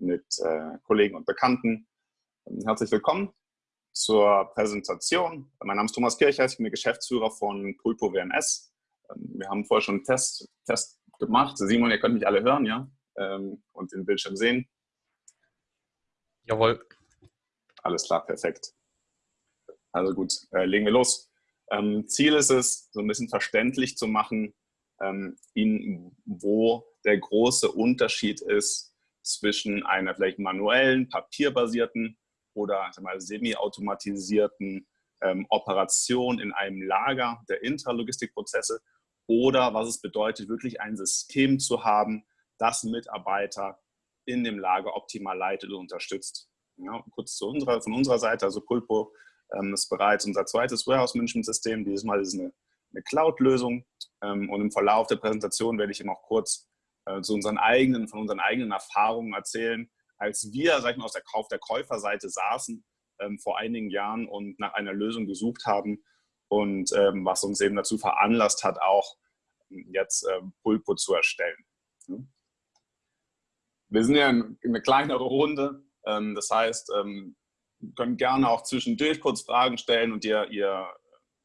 mit äh, Kollegen und Bekannten. Herzlich willkommen zur Präsentation. Mein Name ist Thomas Kircher, ich bin der Geschäftsführer von Pulpo WMS. Ähm, wir haben vorher schon einen Test, Test gemacht. Simon, ihr könnt mich alle hören, ja? Ähm, und den Bildschirm sehen. Jawohl. Alles klar, perfekt. Also gut, äh, legen wir los. Ähm, Ziel ist es, so ein bisschen verständlich zu machen, ähm, Ihnen, wo der große Unterschied ist zwischen einer vielleicht manuellen, papierbasierten oder semi-automatisierten ähm, Operation in einem Lager der Intralogistikprozesse oder was es bedeutet, wirklich ein System zu haben, das Mitarbeiter in dem Lager optimal leitet und unterstützt. Ja, kurz zu unserer, von unserer Seite, also Pulpo ähm, ist bereits unser zweites Warehouse-Management-System. Dieses Mal ist es eine, eine Cloud-Lösung ähm, und im Verlauf der Präsentation werde ich Ihnen auch kurz äh, zu unseren eigenen, von unseren eigenen Erfahrungen erzählen, als wir, sag ich mal, aus der Kauf der Käuferseite saßen ähm, vor einigen Jahren und nach einer Lösung gesucht haben und ähm, was uns eben dazu veranlasst hat, auch ähm, jetzt ähm, Pulpo zu erstellen. Wir sind ja eine kleinere Runde, ähm, das heißt, ähm, können gerne auch zwischendurch kurz Fragen stellen und ihr, ihr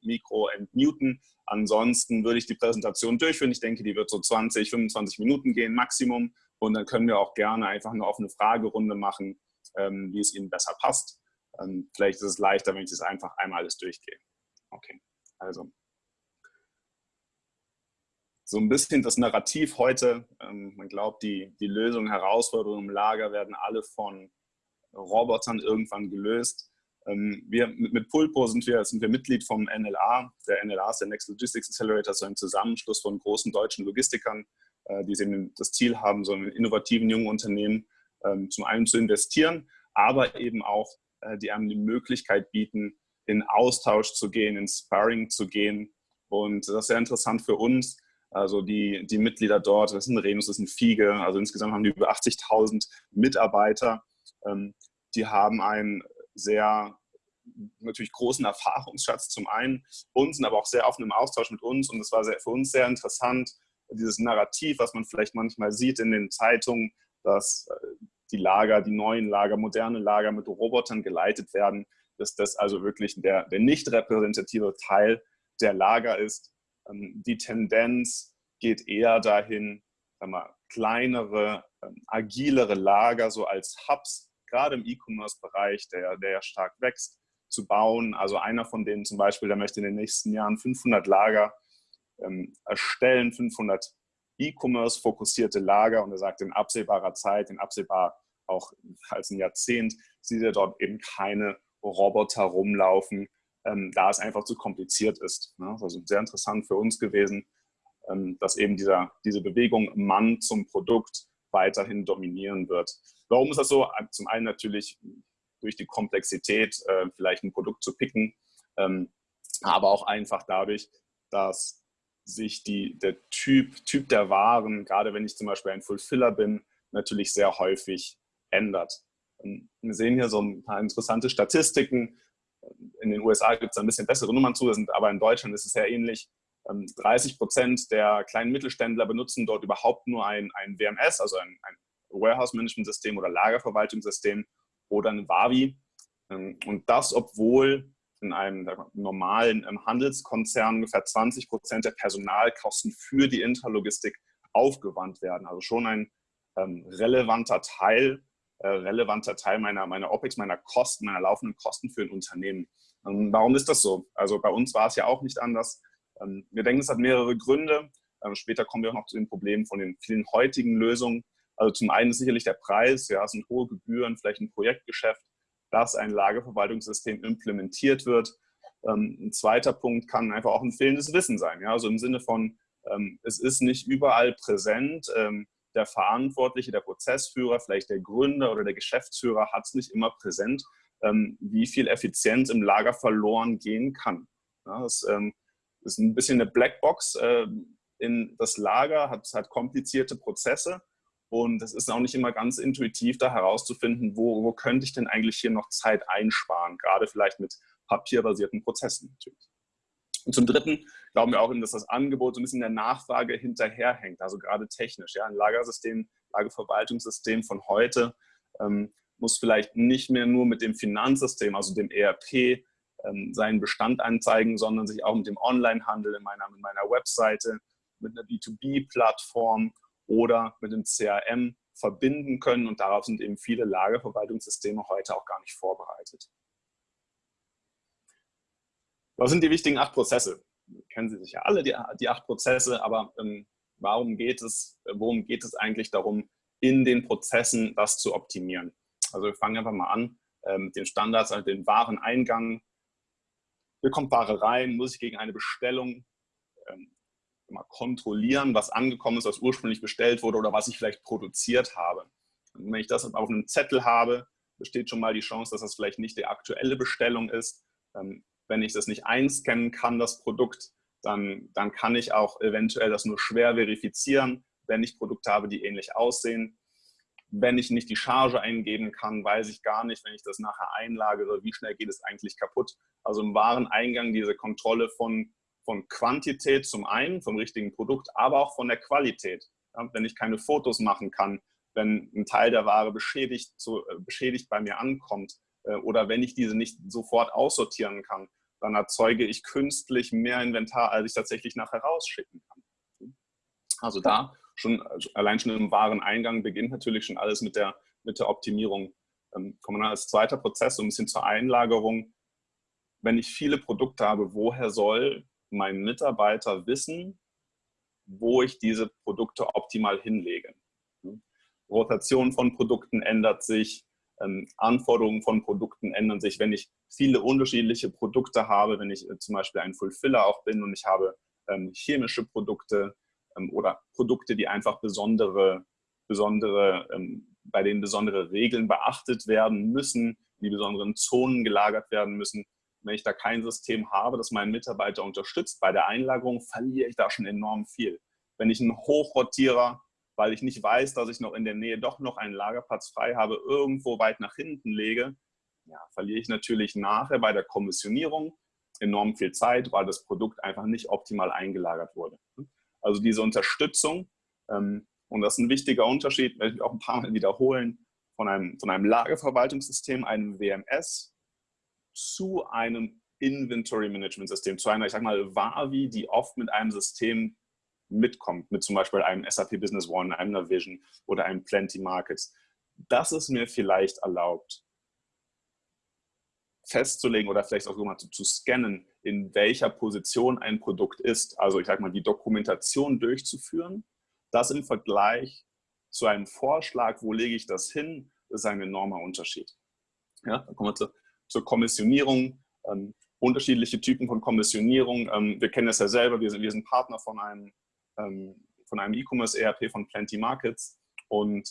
Mikro entmuten. Ansonsten würde ich die Präsentation durchführen. Ich denke, die wird so 20, 25 Minuten gehen, Maximum. Und dann können wir auch gerne einfach eine offene Fragerunde machen, ähm, wie es Ihnen besser passt. Ähm, vielleicht ist es leichter, wenn ich das einfach einmal alles durchgehe. Okay, also so ein bisschen das Narrativ heute. Ähm, man glaubt, die, die Lösungen, Herausforderungen im Lager werden alle von Robotern irgendwann gelöst. Ähm, wir, mit Pulpo sind wir, sind wir Mitglied vom NLA. Der NLA ist der Next Logistics Accelerator, so ein Zusammenschluss von großen deutschen Logistikern, äh, die eben das Ziel haben, so in innovativen jungen Unternehmen ähm, zum einen zu investieren, aber eben auch, äh, die einem die Möglichkeit bieten, in Austausch zu gehen, in Sparring zu gehen. Und das ist sehr interessant für uns. Also die, die Mitglieder dort, das sind Renus, das sind Fiege, also insgesamt haben die über 80.000 Mitarbeiter. Ähm, die haben einen sehr natürlich großen Erfahrungsschatz zum einen und sind aber auch sehr offen im Austausch mit uns und es war sehr, für uns sehr interessant, dieses Narrativ, was man vielleicht manchmal sieht in den Zeitungen, dass äh, die Lager, die neuen Lager, moderne Lager mit Robotern geleitet werden, dass das also wirklich der, der nicht repräsentative Teil der Lager ist. Ähm, die Tendenz geht eher dahin, mal, kleinere, ähm, agilere Lager so als Hubs gerade im E-Commerce-Bereich, der, der ja stark wächst, zu bauen. Also einer von denen zum Beispiel, der möchte in den nächsten Jahren 500 Lager ähm, erstellen, 500 E-Commerce-fokussierte Lager und er sagt, in absehbarer Zeit, in absehbar auch als ein Jahrzehnt, sieht er dort eben keine Roboter rumlaufen, ähm, da es einfach zu kompliziert ist. Ne? Also sehr interessant für uns gewesen, ähm, dass eben dieser, diese Bewegung Mann zum Produkt weiterhin dominieren wird. Warum ist das so? Zum einen natürlich durch die Komplexität, äh, vielleicht ein Produkt zu picken, ähm, aber auch einfach dadurch, dass sich die, der typ, typ der Waren, gerade wenn ich zum Beispiel ein Fulfiller bin, natürlich sehr häufig ändert. Ähm, wir sehen hier so ein paar interessante Statistiken. In den USA gibt es ein bisschen bessere Nummern zu, aber in Deutschland ist es sehr ähnlich. 30 ähm, Prozent der kleinen Mittelständler benutzen dort überhaupt nur ein, ein WMS, also ein, ein Warehouse-Management-System oder Lagerverwaltungssystem oder ein Wavi. Ähm, und das, obwohl in einem normalen ähm, Handelskonzern ungefähr 20 Prozent der Personalkosten für die Intralogistik aufgewandt werden. Also schon ein ähm, relevanter Teil, äh, relevanter Teil meiner, meiner OPEX, meiner Kosten, meiner laufenden Kosten für ein Unternehmen. Warum ist das so? Also bei uns war es ja auch nicht anders. Wir denken, es hat mehrere Gründe. Später kommen wir auch noch zu den Problemen von den vielen heutigen Lösungen. Also zum einen ist sicherlich der Preis, ja, es sind hohe Gebühren, vielleicht ein Projektgeschäft, dass ein Lagerverwaltungssystem implementiert wird. Ähm, ein zweiter Punkt kann einfach auch ein fehlendes Wissen sein. Ja? Also im Sinne von, es ist nicht überall präsent. der Verantwortliche, der Prozessführer, vielleicht der Gründer oder der Geschäftsführer hat es nicht immer präsent, wie viel Effizienz im Lager verloren gehen kann. Ja, das ist ein bisschen eine Blackbox äh, in das Lager, hat, hat komplizierte Prozesse und es ist auch nicht immer ganz intuitiv, da herauszufinden, wo, wo könnte ich denn eigentlich hier noch Zeit einsparen, gerade vielleicht mit papierbasierten Prozessen natürlich. Und zum Dritten glauben wir auch, dass das Angebot so ein bisschen der Nachfrage hinterherhängt, also gerade technisch. Ja, ein Lagersystem, Lagerverwaltungssystem von heute ähm, muss vielleicht nicht mehr nur mit dem Finanzsystem, also dem ERP, ähm, seinen Bestand anzeigen, sondern sich auch mit dem Onlinehandel in meiner, mit meiner Webseite, mit einer B2B-Plattform oder mit dem CRM verbinden können. Und darauf sind eben viele Lagerverwaltungssysteme heute auch gar nicht vorbereitet. Was sind die wichtigen acht Prozesse? Kennen Sie sicher alle, die, die acht Prozesse, aber ähm, warum geht es, worum geht es eigentlich darum, in den Prozessen das zu optimieren? Also wir fangen einfach mal an, ähm, den Standards, also den Wareneingang. Hier kommt Ware rein, muss ich gegen eine Bestellung ähm, mal kontrollieren, was angekommen ist, was ursprünglich bestellt wurde oder was ich vielleicht produziert habe. Und wenn ich das auf einem Zettel habe, besteht schon mal die Chance, dass das vielleicht nicht die aktuelle Bestellung ist. Ähm, wenn ich das nicht einscannen kann, das Produkt, dann, dann kann ich auch eventuell das nur schwer verifizieren, wenn ich Produkte habe, die ähnlich aussehen. Wenn ich nicht die Charge eingeben kann, weiß ich gar nicht, wenn ich das nachher einlagere, wie schnell geht es eigentlich kaputt. Also im Wareneingang diese Kontrolle von, von Quantität zum einen, vom richtigen Produkt, aber auch von der Qualität. Ja, wenn ich keine Fotos machen kann, wenn ein Teil der Ware beschädigt, so, äh, beschädigt bei mir ankommt, äh, oder wenn ich diese nicht sofort aussortieren kann, dann erzeuge ich künstlich mehr Inventar, als ich tatsächlich nachher rausschicken kann. Also da schon, also allein schon im Wareneingang beginnt natürlich schon alles mit der, mit der Optimierung. Ähm, kommen wir als zweiter Prozess so ein bisschen zur Einlagerung. Wenn ich viele Produkte habe, woher soll mein Mitarbeiter wissen, wo ich diese Produkte optimal hinlege? Rotation von Produkten ändert sich, ähm, Anforderungen von Produkten ändern sich. Wenn ich viele unterschiedliche Produkte habe, wenn ich äh, zum Beispiel ein Fulfiller auch bin und ich habe ähm, chemische Produkte ähm, oder Produkte, die einfach besondere, besondere bei denen besondere Regeln beachtet werden müssen, die besonderen Zonen gelagert werden müssen. Wenn ich da kein System habe, das meinen Mitarbeiter unterstützt bei der Einlagerung, verliere ich da schon enorm viel. Wenn ich einen Hochrotierer weil ich nicht weiß, dass ich noch in der Nähe doch noch einen Lagerplatz frei habe, irgendwo weit nach hinten lege, ja, verliere ich natürlich nachher bei der Kommissionierung enorm viel Zeit, weil das Produkt einfach nicht optimal eingelagert wurde. Also diese Unterstützung, ähm, und das ist ein wichtiger Unterschied, werde ich auch ein paar Mal wiederholen, von einem, von einem Lagerverwaltungssystem, einem WMS, zu einem Inventory Management System, zu einer, ich sag mal, WAVI, die oft mit einem System mitkommt, mit zum Beispiel einem SAP Business One, einem Navision oder einem Plenty Markets. Das ist mir vielleicht erlaubt, festzulegen oder vielleicht auch mal zu, zu scannen, in welcher Position ein Produkt ist. Also ich sage mal, die Dokumentation durchzuführen. Das im Vergleich zu einem Vorschlag, wo lege ich das hin, ist ein enormer Unterschied. Ja, dann kommen wir zu, zur Kommissionierung. Ähm, unterschiedliche Typen von Kommissionierung. Ähm, wir kennen das ja selber, wir sind, wir sind Partner von einem ähm, von einem E-Commerce-ERP von Plenty Markets und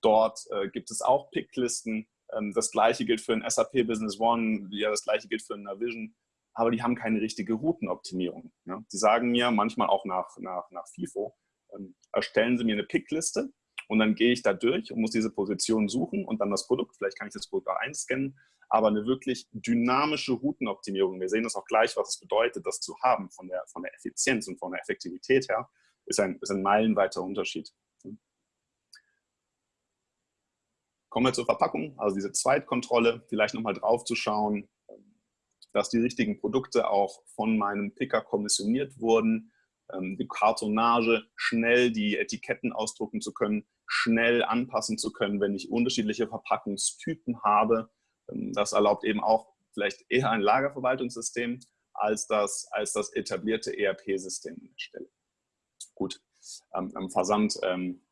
dort äh, gibt es auch Picklisten. Ähm, das gleiche gilt für ein SAP Business One, ja, das gleiche gilt für ein Navision, aber die haben keine richtige Routenoptimierung. Ja. Die sagen mir manchmal auch nach, nach, nach FIFO, ähm, erstellen Sie mir eine Pickliste und dann gehe ich da durch und muss diese Position suchen und dann das Produkt, vielleicht kann ich das Produkt auch einscannen, aber eine wirklich dynamische Routenoptimierung, wir sehen das auch gleich, was es bedeutet, das zu haben von der, von der Effizienz und von der Effektivität her, ist ein, ist ein meilenweiter Unterschied. Kommen wir zur Verpackung, also diese Zweitkontrolle, vielleicht nochmal drauf zu schauen, dass die richtigen Produkte auch von meinem Picker kommissioniert wurden, ähm, die Kartonage, schnell die Etiketten ausdrucken zu können, schnell anpassen zu können, wenn ich unterschiedliche Verpackungstypen habe. Ähm, das erlaubt eben auch vielleicht eher ein Lagerverwaltungssystem als das, als das etablierte ERP-System an der Stelle gut. Ähm, am Versand ähm,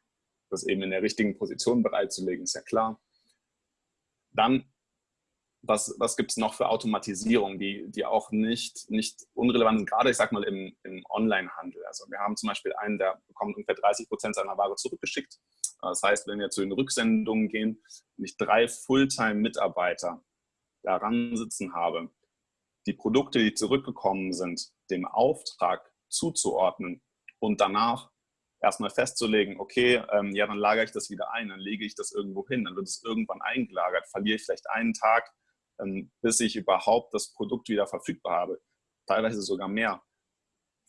das eben in der richtigen Position bereitzulegen, ist ja klar. Dann, was, was gibt es noch für Automatisierung, die, die auch nicht, nicht unrelevant sind, gerade ich sag mal im, im Online-Handel. Also wir haben zum Beispiel einen, der bekommt ungefähr 30 Prozent seiner Ware zurückgeschickt. Das heißt, wenn wir zu den Rücksendungen gehen und ich drei Fulltime-Mitarbeiter daran sitzen habe, die Produkte, die zurückgekommen sind, dem Auftrag zuzuordnen, und danach erstmal festzulegen, okay, ähm, ja, dann lagere ich das wieder ein, dann lege ich das irgendwo hin, dann wird es irgendwann eingelagert, verliere ich vielleicht einen Tag, ähm, bis ich überhaupt das Produkt wieder verfügbar habe, teilweise sogar mehr.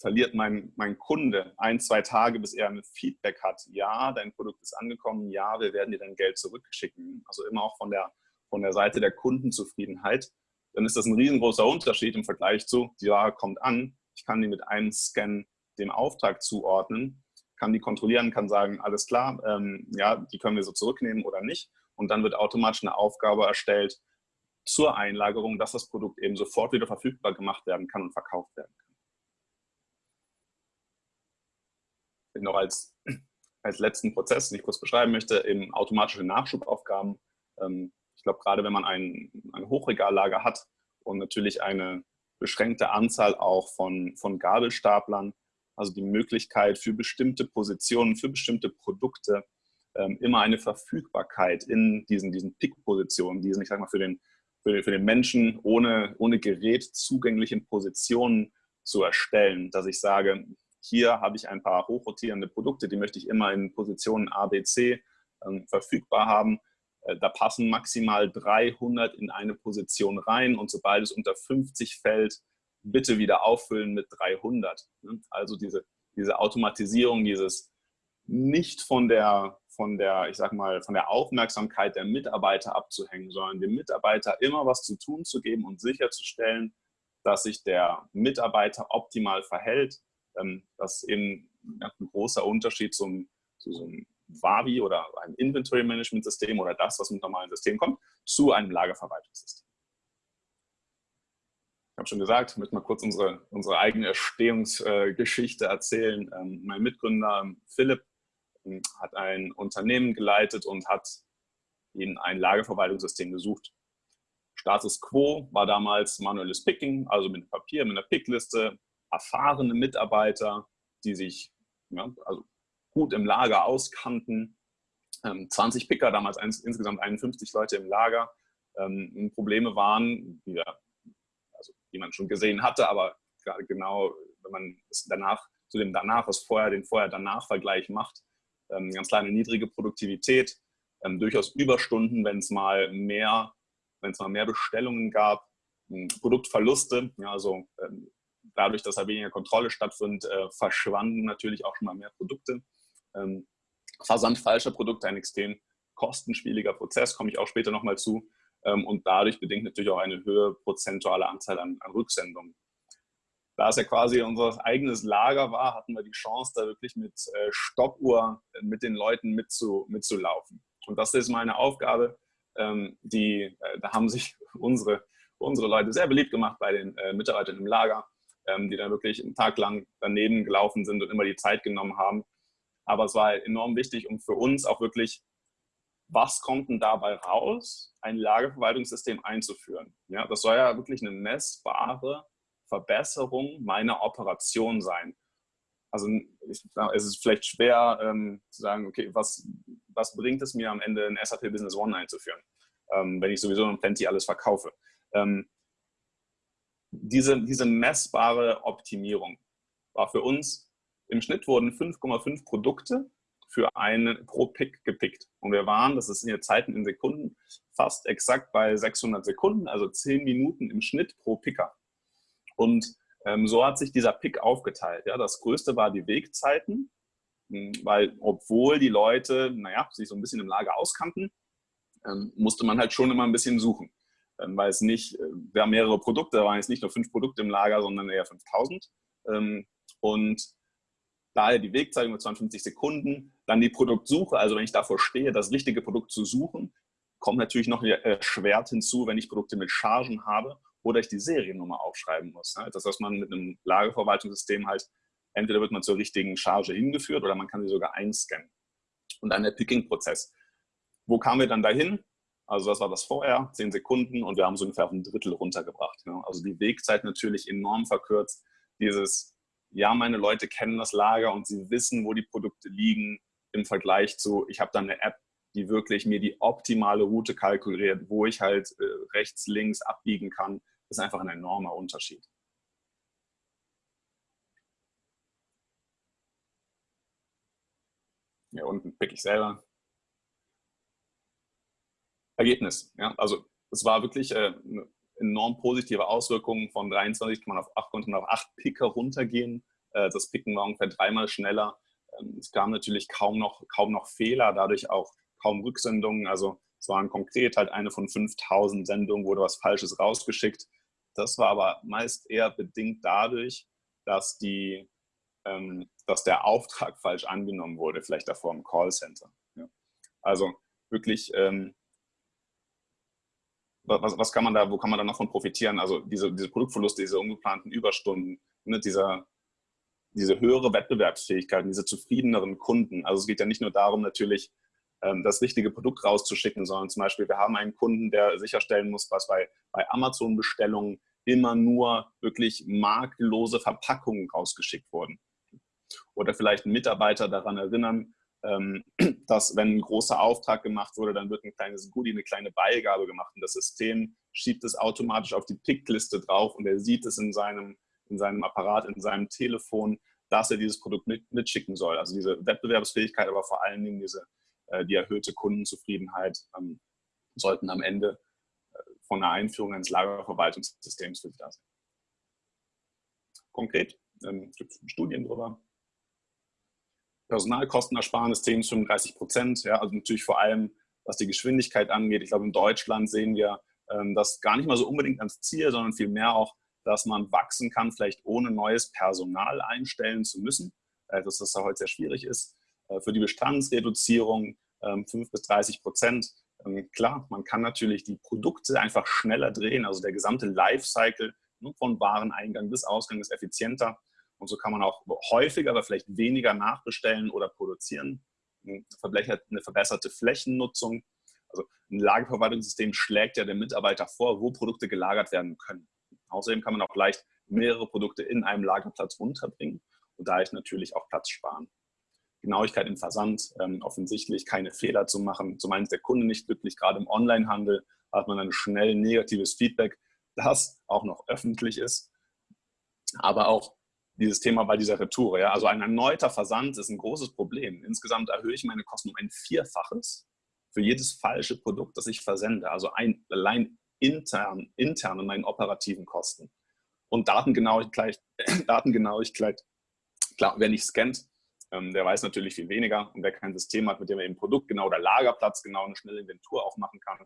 Verliert mein, mein Kunde ein, zwei Tage, bis er ein Feedback hat, ja, dein Produkt ist angekommen, ja, wir werden dir dein Geld zurückschicken. Also immer auch von der, von der Seite der Kundenzufriedenheit. Dann ist das ein riesengroßer Unterschied im Vergleich zu, die Ware kommt an, ich kann die mit einem Scan dem Auftrag zuordnen, kann die kontrollieren, kann sagen, alles klar, ähm, ja, die können wir so zurücknehmen oder nicht. Und dann wird automatisch eine Aufgabe erstellt zur Einlagerung, dass das Produkt eben sofort wieder verfügbar gemacht werden kann und verkauft werden kann. Noch als, als letzten Prozess, den ich kurz beschreiben möchte, eben automatische Nachschubaufgaben. Ähm, ich glaube, gerade wenn man ein, ein Hochregallager hat und natürlich eine beschränkte Anzahl auch von, von Gabelstaplern, also die Möglichkeit für bestimmte Positionen, für bestimmte Produkte ähm, immer eine Verfügbarkeit in diesen, diesen Pick-Positionen, diesen, ich sag mal, für den, für, für den Menschen ohne, ohne Gerät zugänglichen Positionen zu erstellen, dass ich sage, hier habe ich ein paar hochrotierende Produkte, die möchte ich immer in Positionen A, B, C ähm, verfügbar haben. Äh, da passen maximal 300 in eine Position rein und sobald es unter 50 fällt, bitte wieder auffüllen mit 300. Ne? Also diese, diese Automatisierung, dieses nicht von der, von der, ich sag mal, von der Aufmerksamkeit der Mitarbeiter abzuhängen, sondern dem Mitarbeiter immer was zu tun zu geben und sicherzustellen, dass sich der Mitarbeiter optimal verhält. Ähm, das ist eben ein großer Unterschied zum, zu so einem Wavi oder einem Inventory Management System oder das, was mit normalen Systemen kommt, zu einem Lagerverwaltungssystem habe schon gesagt, ich möchte mal kurz unsere, unsere eigene Erstehungsgeschichte erzählen. Ähm, mein Mitgründer ähm, Philipp ähm, hat ein Unternehmen geleitet und hat eben ein Lagerverwaltungssystem gesucht. Status quo war damals manuelles Picking, also mit Papier, mit einer Pickliste, erfahrene Mitarbeiter, die sich ja, also gut im Lager auskannten. 20 Picker, damals insgesamt 51 Leute im Lager. Probleme waren, wie wir die man schon gesehen hatte, aber gerade genau, wenn man es danach zu dem danach, was vorher, den Vorher-Danach-Vergleich macht, ähm, ganz kleine niedrige Produktivität, ähm, durchaus Überstunden, wenn es mal mehr, wenn es mal mehr Bestellungen gab, ähm, Produktverluste, ja, also ähm, dadurch, dass da weniger Kontrolle stattfindet, äh, verschwanden natürlich auch schon mal mehr Produkte. Ähm, Versand falscher Produkte, ein extrem kostenspieliger Prozess, komme ich auch später nochmal zu. Ähm, und dadurch bedingt natürlich auch eine höhere prozentuale Anzahl an, an Rücksendungen. Da es ja quasi unser eigenes Lager war, hatten wir die Chance, da wirklich mit äh, Stoppuhr äh, mit den Leuten mitzu, mitzulaufen. Und das ist meine Aufgabe. Ähm, die, äh, da haben sich unsere, unsere Leute sehr beliebt gemacht bei den Mitarbeitern im Lager, die dann wirklich einen Tag lang daneben gelaufen sind und immer die Zeit genommen haben. Aber es war enorm wichtig, um für uns auch wirklich was kommt denn dabei raus, ein Lagerverwaltungssystem einzuführen? Ja, das soll ja wirklich eine messbare Verbesserung meiner Operation sein. Also es ist vielleicht schwer ähm, zu sagen, okay, was, was bringt es mir am Ende, ein SAP Business One einzuführen, ähm, wenn ich sowieso in Plenty alles verkaufe. Ähm, diese, diese messbare Optimierung war für uns, im Schnitt wurden 5,5 Produkte für einen pro Pick gepickt. Und wir waren, das ist in Zeiten in Sekunden, fast exakt bei 600 Sekunden, also 10 Minuten im Schnitt pro Picker. Und ähm, so hat sich dieser Pick aufgeteilt. Ja, das größte war die Wegzeiten, hm, weil obwohl die Leute, naja, sich so ein bisschen im Lager auskannten, ähm, musste man halt schon immer ein bisschen suchen. Ähm, weil es nicht, äh, wir haben mehrere Produkte, da waren jetzt nicht nur fünf Produkte im Lager, sondern eher 5000. Ähm, und daher die Wegzeit mit 52 Sekunden. Dann die Produktsuche, also wenn ich davor stehe, das richtige Produkt zu suchen, kommt natürlich noch erschwert hinzu, wenn ich Produkte mit Chargen habe oder ich die Seriennummer aufschreiben muss. Das, was man mit einem Lagerverwaltungssystem halt, entweder wird man zur richtigen Charge hingeführt oder man kann sie sogar einscannen. Und dann der Picking-Prozess. Wo kamen wir dann dahin? Also das war das vorher, 10 Sekunden und wir haben so ungefähr auf ein Drittel runtergebracht. Also die Wegzeit natürlich enorm verkürzt. Dieses ja, meine Leute kennen das Lager und sie wissen, wo die Produkte liegen im Vergleich zu, ich habe dann eine App, die wirklich mir die optimale Route kalkuliert, wo ich halt äh, rechts, links abbiegen kann. Ist einfach ein enormer Unterschied. Ja, unten pick ich selber. Ergebnis. Ja, also es war wirklich äh, enorm positive Auswirkungen. Von 23 kann man auf 8, konnte man auf 8 Picker runtergehen. Äh, das Picken war ungefähr dreimal schneller. Ähm, es gab natürlich kaum noch, kaum noch Fehler, dadurch auch kaum Rücksendungen. Also es waren konkret halt eine von 5000 Sendungen, wurde was Falsches rausgeschickt. Das war aber meist eher bedingt dadurch, dass, die, ähm, dass der Auftrag falsch angenommen wurde, vielleicht davor im Callcenter. Ja. Also wirklich, ähm, was, was, kann man da, wo kann man da noch von profitieren? Also diese, diese Produktverluste, diese ungeplanten Überstunden, ne, dieser, diese höhere Wettbewerbsfähigkeit, diese zufriedeneren Kunden. Also es geht ja nicht nur darum, natürlich ähm, das richtige Produkt rauszuschicken, sondern zum Beispiel, wir haben einen Kunden, der sicherstellen muss, was bei, bei Amazon-Bestellungen immer nur wirklich markenlose Verpackungen rausgeschickt wurden. Oder vielleicht einen Mitarbeiter daran erinnern, dass wenn ein großer Auftrag gemacht wurde, dann wird ein kleines Goodie, eine kleine Beigabe gemacht und das System schiebt es automatisch auf die Pickliste drauf und er sieht es in seinem in seinem Apparat, in seinem Telefon, dass er dieses Produkt mit, mitschicken soll. Also diese Wettbewerbsfähigkeit, aber vor allen Dingen diese, äh, die erhöhte Kundenzufriedenheit ähm, sollten am Ende äh, von der Einführung eines Lagerverwaltungssystems für da sein. Konkret, ähm, es gibt Studien darüber. Personalkostenersparnis 10 bis 35 Prozent, ja, also natürlich vor allem, was die Geschwindigkeit angeht. Ich glaube, in Deutschland sehen wir ähm, das gar nicht mal so unbedingt ans Ziel, sondern vielmehr auch dass man wachsen kann, vielleicht ohne neues Personal einstellen zu müssen, äh, dass das da heute sehr schwierig ist. Äh, für die Bestandsreduzierung 5 ähm, bis 30 Prozent. Ähm, klar, man kann natürlich die Produkte einfach schneller drehen, also der gesamte Lifecycle ne, von Wareneingang bis Ausgang ist effizienter. Und so kann man auch häufiger, aber vielleicht weniger nachbestellen oder produzieren. Eine verbesserte Flächennutzung. Also ein Lagerverwaltungssystem schlägt ja dem Mitarbeiter vor, wo Produkte gelagert werden können. Außerdem kann man auch leicht mehrere Produkte in einem Lagerplatz unterbringen und dadurch natürlich auch Platz sparen. Genauigkeit im Versand, ähm, offensichtlich keine Fehler zu machen. Zum einen ist der Kunde nicht glücklich, gerade im Onlinehandel hat man dann schnell negatives Feedback, das auch noch öffentlich ist. Aber auch dieses Thema bei dieser Retour. Ja? Also ein erneuter Versand ist ein großes Problem. Insgesamt erhöhe ich meine Kosten um ein Vierfaches für jedes falsche Produkt, das ich versende. Also ein, allein intern, intern in meinen operativen Kosten. Und Datengenauigkeit, Datengenauigkeit klar, wer nicht scannt, ähm, der weiß natürlich viel weniger. Und wer kein System hat, mit dem er eben Produkt genau oder Lagerplatz genau eine schnelle Inventur aufmachen kann,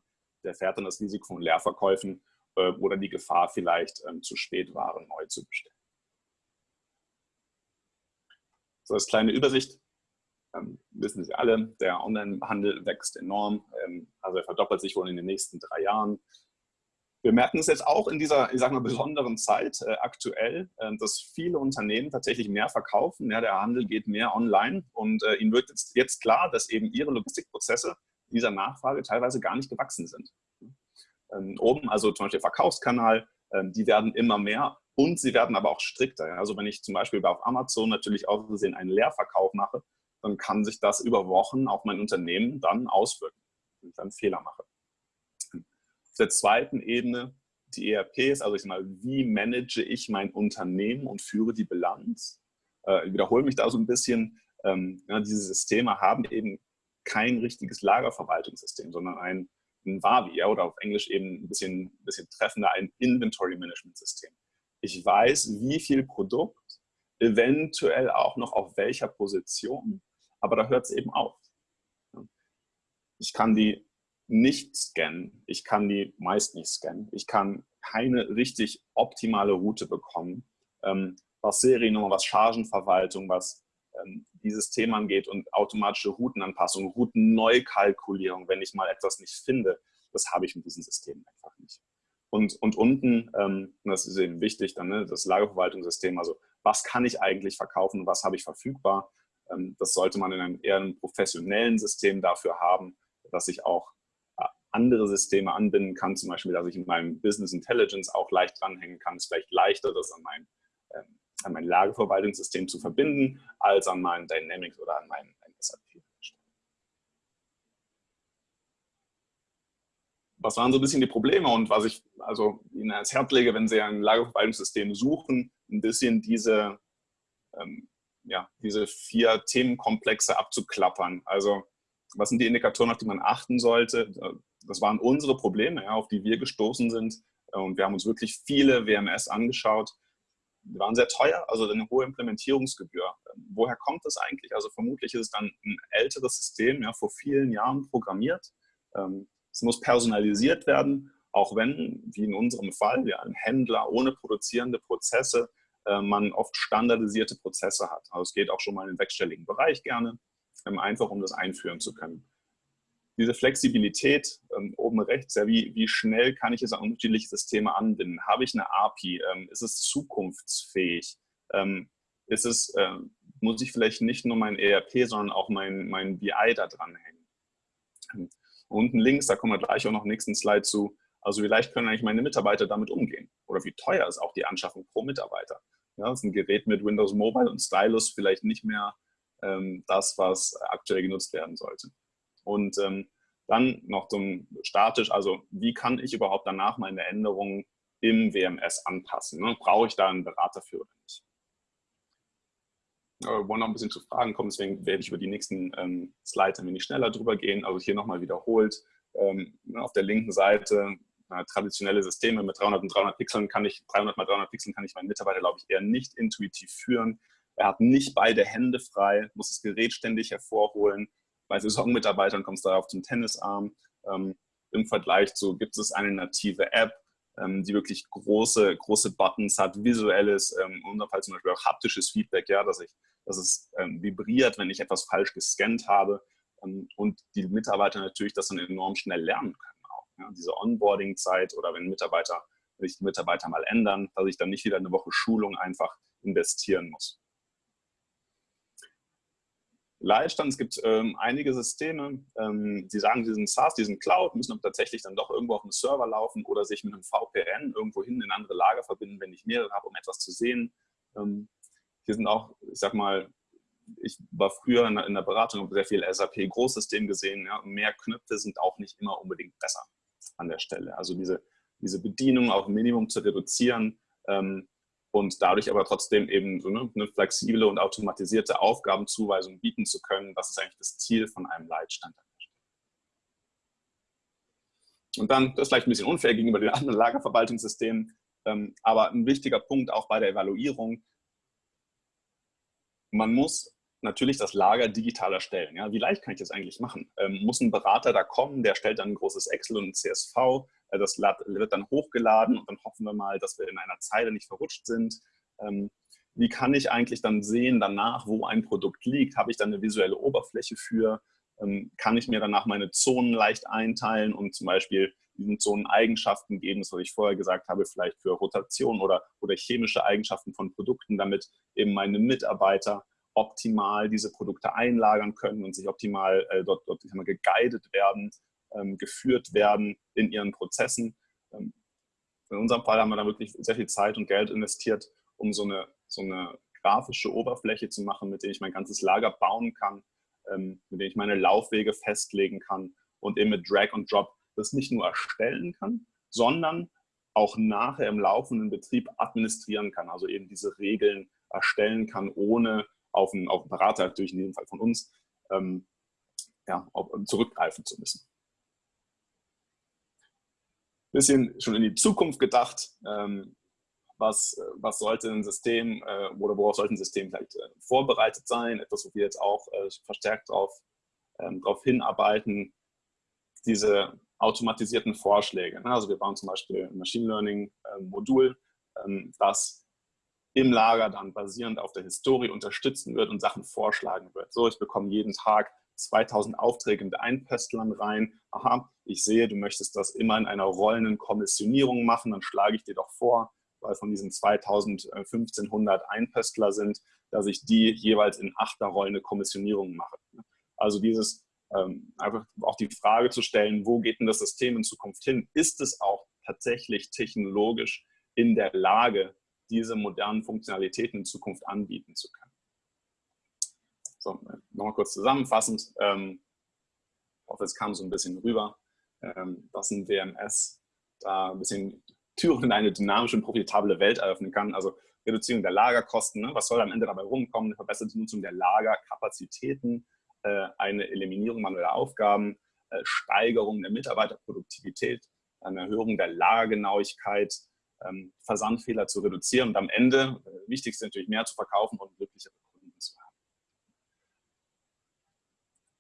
der fährt dann das Risiko von Leerverkäufen äh, oder die Gefahr vielleicht ähm, zu spät Waren neu zu bestellen. So als kleine Übersicht. Ähm, wissen Sie alle, der Onlinehandel wächst enorm. Ähm, also er verdoppelt sich wohl in den nächsten drei Jahren. Wir merken es jetzt auch in dieser, ich sag mal, besonderen Zeit äh, aktuell, äh, dass viele Unternehmen tatsächlich mehr verkaufen. Ja, der Handel geht mehr online und äh, ihnen wird jetzt, jetzt klar, dass eben ihre Logistikprozesse dieser Nachfrage teilweise gar nicht gewachsen sind. Ähm, oben, also zum Beispiel Verkaufskanal, ähm, die werden immer mehr und sie werden aber auch strikter. Also wenn ich zum Beispiel auf Amazon natürlich auch gesehen einen Leerverkauf mache, dann kann sich das über Wochen auf mein Unternehmen dann auswirken, wenn ich dann Fehler mache. Auf der zweiten Ebene die ERPs, also ich mal, wie manage ich mein Unternehmen und führe die Bilanz? Äh, ich wiederhole mich da so ein bisschen. Ähm, diese Systeme haben eben kein richtiges Lagerverwaltungssystem, sondern ein, ein Wavi ja, oder auf Englisch eben ein bisschen, bisschen treffender ein Inventory Management System. Ich weiß, wie viel Produkt, eventuell auch noch auf welcher Position, aber da hört es eben auf. Ich kann die nicht scannen. Ich kann die meist nicht scannen. Ich kann keine richtig optimale Route bekommen, ähm, was Seriennummer, was Chargenverwaltung, was ähm, dieses Thema angeht und automatische Routenanpassung, Routenneukalkulierung, wenn ich mal etwas nicht finde, das habe ich mit diesem System einfach nicht. Und, und unten, ähm, das ist eben wichtig, dann ne, das Lagerverwaltungssystem, also was kann ich eigentlich verkaufen und was habe ich verfügbar, ähm, das sollte man in einem eher einem professionellen System dafür haben, dass ich auch andere Systeme anbinden kann, zum Beispiel, dass ich in meinem Business Intelligence auch leicht dranhängen kann, ist vielleicht leichter, das an mein, ähm, an mein Lagerverwaltungssystem zu verbinden, als an mein Dynamics oder an mein SAP. Was waren so ein bisschen die Probleme und was ich also Ihnen ans Herz lege, wenn Sie ein Lagerverwaltungssystem suchen, ein bisschen diese, ähm, ja, diese vier Themenkomplexe abzuklappern. Also was sind die Indikatoren, auf die man achten sollte? das waren unsere Probleme, ja, auf die wir gestoßen sind. Und wir haben uns wirklich viele WMS angeschaut. die waren sehr teuer, also eine hohe Implementierungsgebühr. Woher kommt das eigentlich? Also vermutlich ist es dann ein älteres System, ja, vor vielen Jahren programmiert. Ähm, es muss personalisiert werden, auch wenn, wie in unserem Fall, ja, ein Händler ohne produzierende Prozesse äh, man oft standardisierte Prozesse hat. Also es geht auch schon mal in den sechsstelligen Bereich gerne, ähm, einfach um das einführen zu können diese Flexibilität ähm, oben rechts, ja, wie, wie schnell kann ich jetzt an unterschiedliche Systeme anbinden? Habe ich eine API? Ähm, ist es zukunftsfähig? Ähm, ist es, äh, muss ich vielleicht nicht nur mein ERP, sondern auch mein, mein BI da dranhängen? Unten links, da kommen wir gleich auch noch im nächsten Slide zu, also wie leicht können eigentlich meine Mitarbeiter damit umgehen? Oder wie teuer ist auch die Anschaffung pro Mitarbeiter? Ja, ist ein Gerät mit Windows Mobile und Stylus vielleicht nicht mehr ähm, das, was aktuell genutzt werden sollte. Und ähm, dann noch zum statisch, also wie kann ich überhaupt danach meine Änderungen im WMS anpassen? Ne? Brauche ich da einen Berater für oder nicht? Wir wollen noch ein bisschen zu Fragen kommen, deswegen werde ich über die nächsten ähm, Slides ein wenig schneller drüber gehen. Also hier nochmal wiederholt. Ähm, ne, auf der linken Seite äh, traditionelle Systeme mit 300 und 300 Pixeln kann ich, 300 mal 300 Pixeln kann ich meinen Mitarbeiter, glaube ich, eher nicht intuitiv führen. Er hat nicht beide Hände frei, muss das Gerät ständig hervorholen bei Saisonmitarbeitern kommt es darauf zum Tennisarm. Ähm, Im Vergleich zu gibt es eine native App, die wirklich große, große Buttons hat, visuelles, ähm, in unserem Fall zum Beispiel auch haptisches Feedback, ja, dass, ich, dass es ähm, vibriert, wenn ich etwas falsch gescannt habe ähm, und die Mitarbeiter natürlich das dann enorm schnell lernen können auch. Ja. Diese Onboarding-Zeit oder wenn Mitarbeiter, wenn sich die Mitarbeiter mal ändern, dass ich dann nicht wieder eine Woche Schulung einfach investieren muss. Leitstand. Es gibt ähm, einige Systeme, ähm, die sagen, sie sind SaaS, die sind Cloud, müssen aber tatsächlich dann doch irgendwo auf einem Server laufen oder sich mit einem VPN irgendwo hin in andere Lager verbinden, wenn ich mehrere habe, um etwas zu sehen. Ähm, hier sind auch, ich sag mal, ich war früher in der, in der Beratung, habe sehr viel SAP-Großsystem gesehen. Ja, mehr Knöpfe sind auch nicht immer unbedingt besser an der Stelle. Also diese, diese Bedienung auf Minimum zu reduzieren, ähm, und dadurch aber trotzdem eben so eine, eine, flexible und automatisierte Aufgabenzuweisung bieten zu können. Das ist eigentlich das Ziel von einem Leitstand. Und dann, das ist vielleicht ein bisschen unfair gegenüber den anderen Lagerverwaltungssystemen, ähm, aber ein wichtiger Punkt auch bei der Evaluierung, man muss natürlich das Lager digital erstellen. Ja, wie leicht kann ich das eigentlich machen? Ähm, muss ein Berater da kommen, der stellt dann ein großes Excel und ein CSV, das wird dann hochgeladen und dann hoffen wir mal, dass wir in einer Zeile nicht verrutscht sind. Ähm, wie kann ich eigentlich dann sehen danach, wo ein Produkt liegt? Habe ich dann eine visuelle Oberfläche für? Ähm, kann ich mir danach meine Zonen leicht einteilen und zum Beispiel diesen Zonen Eigenschaften geben, das was ich vorher gesagt habe, vielleicht für Rotation oder, oder chemische Eigenschaften von Produkten, damit eben meine Mitarbeiter optimal diese Produkte einlagern können und sich optimal äh, dort, dort geguidet werden, geführt werden in ihren Prozessen. Ähm, in unserem Fall haben wir da wirklich sehr viel Zeit und Geld investiert, um so eine, so eine grafische Oberfläche zu machen, mit der ich mein ganzes Lager bauen kann, ähm, mit der ich meine Laufwege festlegen kann und eben mit Drag und Drop das nicht nur erstellen kann, sondern auch nachher im laufenden Betrieb administrieren kann, also eben diese Regeln erstellen kann, ohne auf einen, auf einen Berater, natürlich in diesem Fall von uns, ähm, ja, auf, zurückgreifen zu müssen. Bisschen schon in die Zukunft gedacht, ähm, was, was sollte ein System äh, oder worauf sollte ein System vielleicht äh, vorbereitet sein, etwas, wo wir jetzt auch äh, verstärkt darauf ähm, hinarbeiten, diese automatisierten Vorschläge. Ne? Also wir bauen zum Beispiel ein Machine Learning äh, ähm, das im Lager dann basierend auf der Historie unterstützen wird und Sachen vorschlagen wird. So, ich bekomme jeden Tag 2000 Aufträge mit Einpöstlern rein. Aha, ich sehe, du möchtest das immer in einer rollenden Kommissionierung machen, dann schlage ich dir doch vor, weil von diesen 2500 Einpöstler sind, dass ich die jeweils in achter rollende Kommissionierung mache. Also dieses ähm, einfach auch die Frage zu stellen, wo geht denn das System in Zukunft hin? Ist es auch tatsächlich technologisch in der Lage, diese modernen Funktionalitäten in Zukunft anbieten zu können. So, nochmal kurz zusammenfassend. Ähm, ich hoffe, es kam so ein bisschen rüber, ähm, dass ein WMS da ein bisschen Türen in eine dynamische und profitable Welt eröffnen kann. Also Reduzierung der Lagerkosten, ne? was soll am Ende dabei rumkommen? Eine verbesserte Nutzung der Lagerkapazitäten, äh, eine Eliminierung manueller Aufgaben, äh, Steigerung der Mitarbeiterproduktivität, eine Erhöhung der Lagergenauigkeit, ähm, Versandfehler zu reduzieren und am Ende, äh, wichtig ist natürlich, mehr zu verkaufen und glücklichere Kunden zu haben.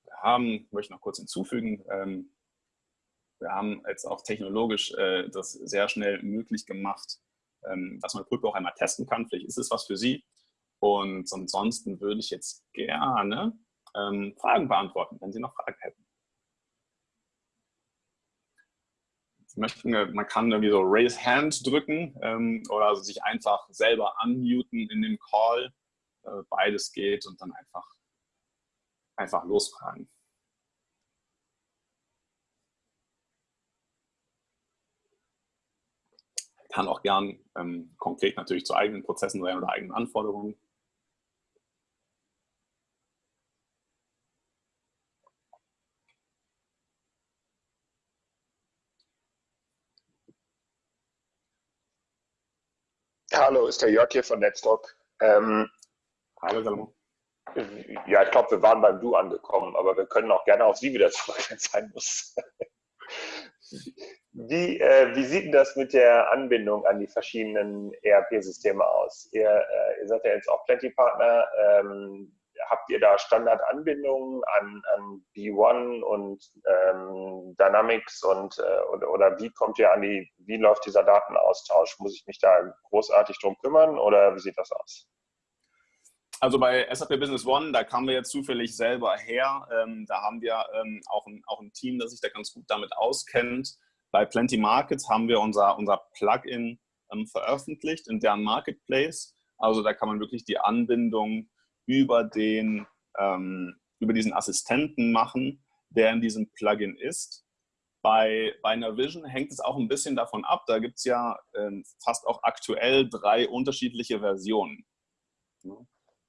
Wir haben, möchte noch kurz hinzufügen, ähm, wir haben jetzt auch technologisch äh, das sehr schnell möglich gemacht, ähm, dass man Pulpo auch einmal testen kann. Vielleicht ist es was für Sie. Und ansonsten würde ich jetzt gerne ähm, Fragen beantworten, wenn Sie noch Fragen hätten. Sie möchten, man kann irgendwie so Raise Hand drücken ähm, oder sich einfach selber unmuten in dem Call. Äh, beides geht und dann einfach, einfach losfragen. Kann auch gern ähm, konkret natürlich zu eigenen Prozessen sein oder eigenen Anforderungen. Hallo, ist der Jörg hier von Netztalk. Ähm, Hallo, Salomon. Ja, ich glaube, wir waren beim Du angekommen, aber wir können auch gerne auf Sie wieder zurück, wenn es sein muss. Wie, äh, wie, sieht das mit der Anbindung an die verschiedenen ERP-Systeme aus? Ihr, äh, ihr, seid ja jetzt auch Plenty-Partner. Ähm, habt ihr da Standardanbindungen an, an B1 und ähm, Dynamics und äh, oder, oder, wie kommt ihr an die, wie läuft dieser Datenaustausch? Muss ich mich da großartig drum kümmern oder wie sieht das aus? Also bei SAP Business One, da kamen wir jetzt zufällig selber her. Ähm, da haben wir ähm, auch, ein, auch ein Team, das sich da ganz gut damit auskennt. Bei Plenty Markets haben wir unser, unser Plugin ähm, veröffentlicht in deren Marketplace. Also da kann man wirklich die Anbindung über, den, ähm, über diesen Assistenten machen, der in diesem Plugin ist. Bei, bei Navision hängt es auch ein bisschen davon ab. Da gibt es ja ähm, fast auch aktuell drei unterschiedliche Versionen.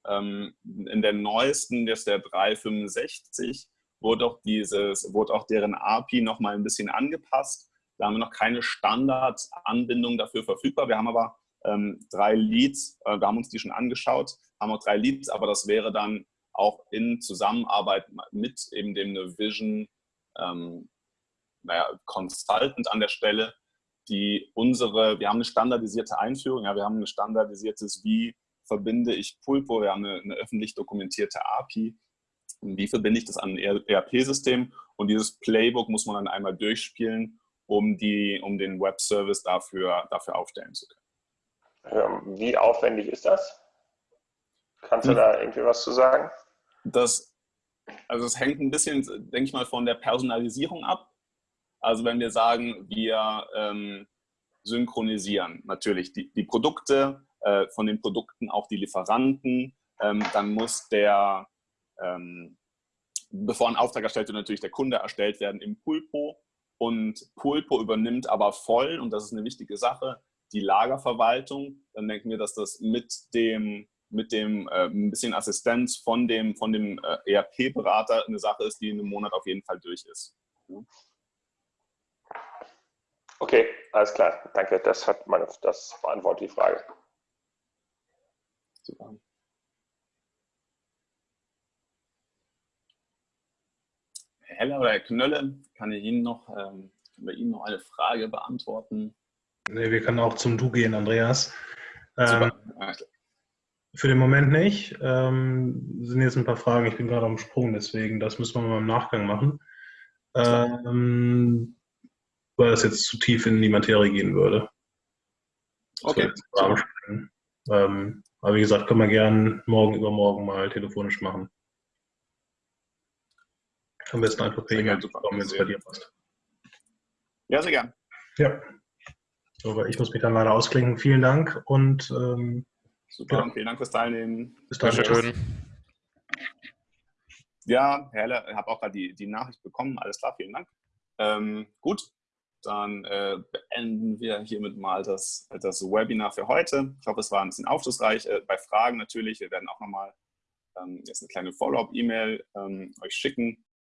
Ähm, in der neuesten, das ist der 365, wurde auch, dieses, wurde auch deren API noch mal ein bisschen angepasst. Da haben wir noch keine Standardanbindung dafür verfügbar. Wir haben aber ähm, drei Leads, äh, wir haben uns die schon angeschaut, haben auch drei Leads, aber das wäre dann auch in Zusammenarbeit mit eben dem Vision ähm, naja, Consultant an der Stelle, die unsere, wir haben eine standardisierte Einführung, ja, wir haben ein standardisiertes, wie verbinde ich Pulpo, wir haben eine, eine öffentlich dokumentierte API, wie verbinde ich das an ein ERP-System und dieses Playbook muss man dann einmal durchspielen, um, die, um den Web-Service dafür, dafür aufstellen zu können. Ähm, wie aufwendig ist das? Kannst du hm. da irgendwie was zu sagen? Das, also es hängt ein bisschen, denke ich mal, von der Personalisierung ab. Also wenn wir sagen, wir ähm, synchronisieren natürlich die, die Produkte, äh, von den Produkten auch die Lieferanten, ähm, dann muss der, ähm, bevor ein Auftrag erstellt wird, natürlich der Kunde erstellt werden im Pulpo und Pulpo übernimmt aber voll, und das ist eine wichtige Sache, die Lagerverwaltung, dann denken wir, dass das mit dem, mit dem äh, ein bisschen Assistenz von dem, von dem äh, ERP-Berater eine Sache ist, die in einem Monat auf jeden Fall durch ist. Okay, alles klar. Danke, das, hat meine, das beantwortet die Frage. Super. Heller oder Herr Knölle, kann ich Ihnen noch, ähm, bei Ihnen noch eine Frage beantworten? Nee, wir können auch zum Du gehen, Andreas. Ähm, für den Moment nicht. Ähm, sind jetzt ein paar Fragen. Ich bin gerade am Sprung, deswegen, das müssen wir mal im Nachgang machen. Ähm, weil das jetzt zu tief in die Materie gehen würde. Okay. Ähm, aber wie gesagt, können wir gerne morgen, übermorgen mal telefonisch machen. Am besten einfach per E-Mail kommen, wenn es bei dir passt. Ja, sehr gern. Ja. Aber ich muss mich dann leider ausklinken. Vielen Dank und ähm, super. Ja. Vielen Dank fürs Teilnehmen. Bis dann. Schön. Ja, Herr Heller, ich habe auch gerade die, die Nachricht bekommen. Alles klar, vielen Dank. Ähm, gut, dann äh, beenden wir hiermit mal das, das Webinar für heute. Ich hoffe, es war ein bisschen aufschlussreich. Äh, bei Fragen natürlich, wir werden auch nochmal ähm, jetzt eine kleine Follow-up-E-Mail ähm, euch schicken